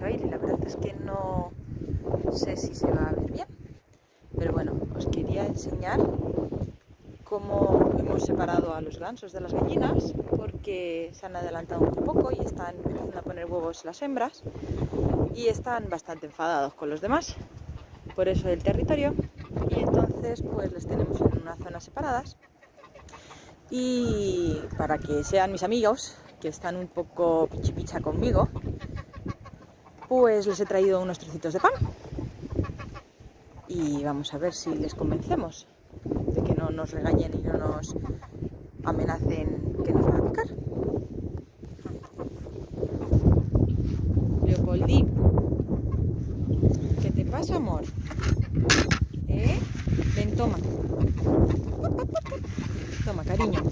se va a ir y la verdad es que no sé si se va a ver bien. Pero bueno, os quería enseñar cómo hemos separado a los gansos de las gallinas porque se han adelantado un poco y están empezando a poner huevos las hembras y están bastante enfadados con los demás. Por eso del territorio. Y entonces pues les tenemos en unas zonas separadas. Y para que sean mis amigos que están un poco pichipicha conmigo pues les he traído unos trocitos de pan y vamos a ver si les convencemos de que no nos regañen y no nos amenacen que nos van a picar. Leopoldi, ¿qué te pasa, amor? ¿Eh? Ven, toma. Toma, cariño.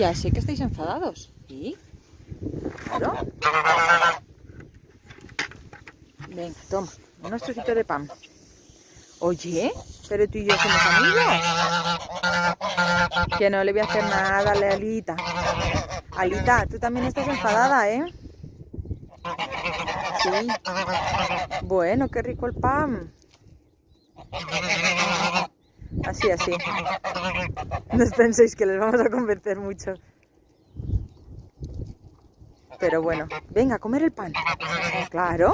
Ya sé que estáis enfadados. ¿Y? Claro. Ven, toma, unos trocitos de pan. Oye, pero tú y yo somos amigos. Que no le voy a hacer nada, dale, Alita. Alita, tú también estás enfadada, ¿eh? Sí. Bueno, qué rico el pan. Así, así. No os penséis que les vamos a convencer mucho. Pero bueno, venga, a comer el pan. Claro.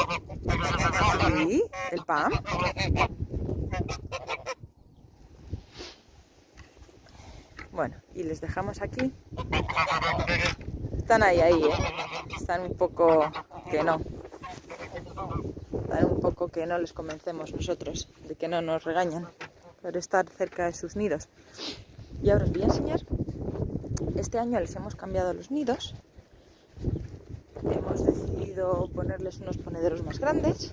Sí, el pan. Bueno, y les dejamos aquí. Están ahí, ahí, ¿eh? Están un poco que no. Están un poco que no les convencemos nosotros de que no nos regañan por estar cerca de sus nidos. Y ahora os voy a enseñar. Este año les hemos cambiado los nidos hemos decidido ponerles unos ponederos más grandes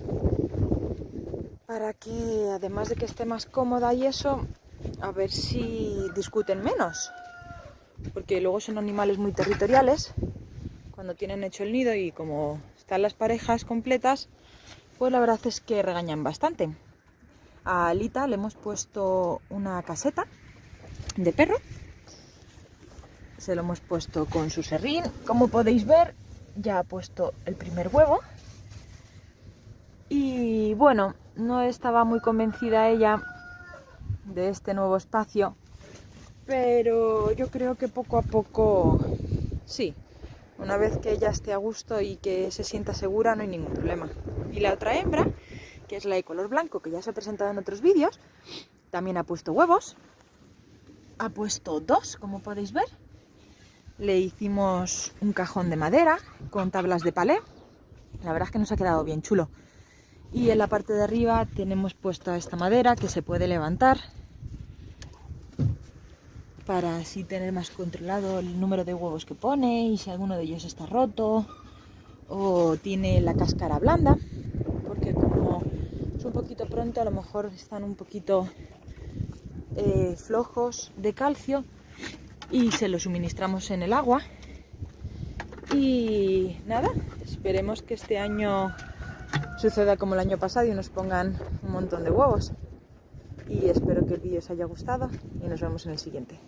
para que además de que esté más cómoda y eso, a ver si discuten menos. Porque luego son animales muy territoriales cuando tienen hecho el nido y como están las parejas completas, pues la verdad es que regañan bastante. A Alita le hemos puesto una caseta de perro. Se lo hemos puesto con su serrín. Como podéis ver, ya ha puesto el primer huevo. Y bueno, no estaba muy convencida ella de este nuevo espacio, pero yo creo que poco a poco sí. Una vez que ella esté a gusto y que se sienta segura, no hay ningún problema. Y la otra hembra, que es la de color blanco, que ya se ha presentado en otros vídeos, también ha puesto huevos. Ha puesto dos, como podéis ver le hicimos un cajón de madera con tablas de palé. La verdad es que nos ha quedado bien chulo. Y en la parte de arriba tenemos puesta esta madera que se puede levantar para así tener más controlado el número de huevos que pone y si alguno de ellos está roto o tiene la cáscara blanda porque como es un poquito pronto a lo mejor están un poquito eh, flojos de calcio y se lo suministramos en el agua. Y nada, esperemos que este año suceda como el año pasado y nos pongan un montón de huevos. Y espero que el vídeo os haya gustado y nos vemos en el siguiente.